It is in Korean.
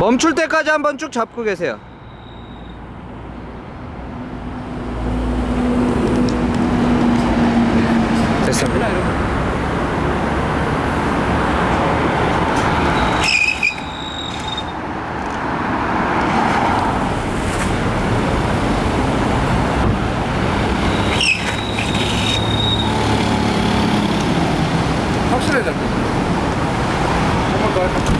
멈출 때까지 한번 쭉 잡고 계세요. 됐습니다. 확실해 잡고 한번더 할까?